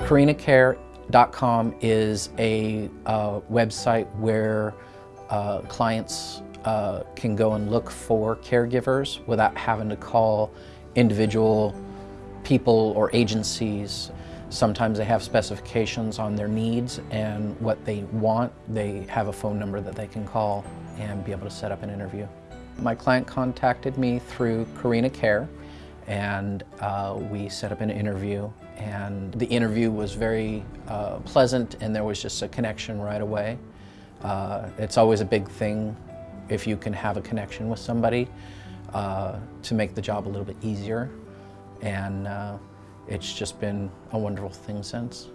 CarinaCare.com is a uh, website where uh, clients uh, can go and look for caregivers without having to call individual people or agencies. Sometimes they have specifications on their needs and what they want. They have a phone number that they can call and be able to set up an interview. My client contacted me through Carina Care and uh, we set up an interview and the interview was very uh, pleasant and there was just a connection right away. Uh, it's always a big thing if you can have a connection with somebody uh, to make the job a little bit easier and uh, it's just been a wonderful thing since.